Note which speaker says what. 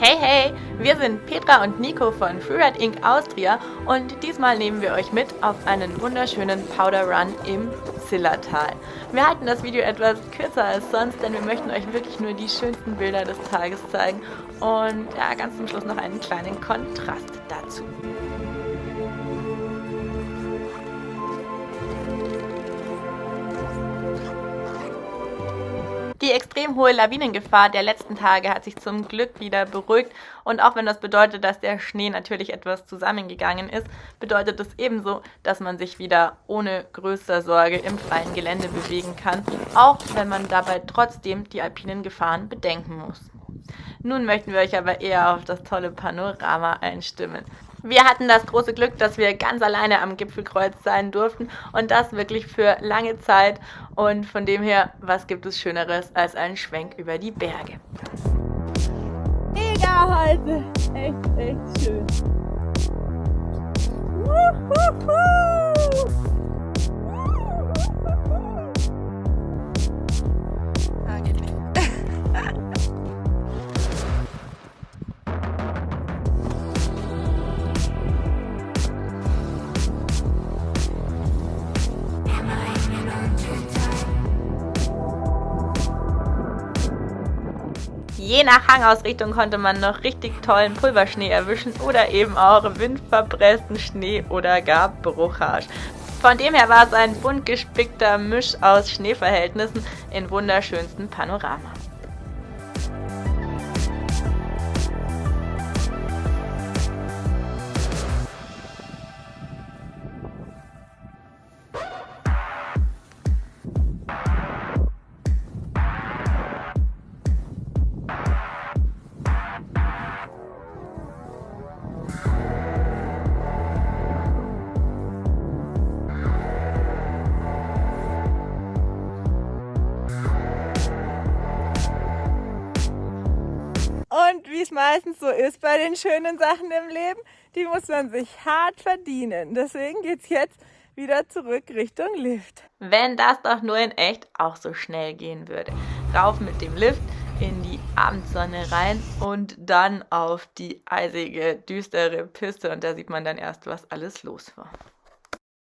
Speaker 1: Hey hey, wir sind Petra und Nico von Freeride Inc. Austria und diesmal nehmen wir euch mit auf einen wunderschönen Powder Run im Zillertal. Wir halten das Video etwas kürzer als sonst, denn wir möchten euch wirklich nur die schönsten Bilder des Tages zeigen und ja, ganz zum Schluss noch einen kleinen Kontrast dazu. Die extrem hohe Lawinengefahr der letzten Tage hat sich zum Glück wieder beruhigt und auch wenn das bedeutet, dass der Schnee natürlich etwas zusammengegangen ist, bedeutet es ebenso, dass man sich wieder ohne größere Sorge im freien Gelände bewegen kann, auch wenn man dabei trotzdem die alpinen Gefahren bedenken muss. Nun möchten wir euch aber eher auf das tolle Panorama einstimmen. Wir hatten das große Glück, dass wir ganz alleine am Gipfelkreuz sein durften und das wirklich für lange Zeit. Und von dem her, was gibt es Schöneres als einen Schwenk über die Berge?
Speaker 2: Mega heute! Echt, echt schön. Wuhuhu.
Speaker 1: Je nach Hangausrichtung konnte man noch richtig tollen Pulverschnee erwischen oder eben auch windverpressten Schnee oder gar Bruchhasch. Von dem her war es ein bunt gespickter Misch aus Schneeverhältnissen in wunderschönsten Panorama.
Speaker 2: Und wie es meistens so ist bei den schönen Sachen im Leben, die muss man sich hart verdienen. Deswegen geht es jetzt wieder zurück Richtung Lift.
Speaker 1: Wenn das doch nur in echt auch so schnell gehen würde. Rauf mit dem Lift in die Abendsonne rein und dann auf die eisige, düstere Piste und da sieht man dann erst, was alles los war.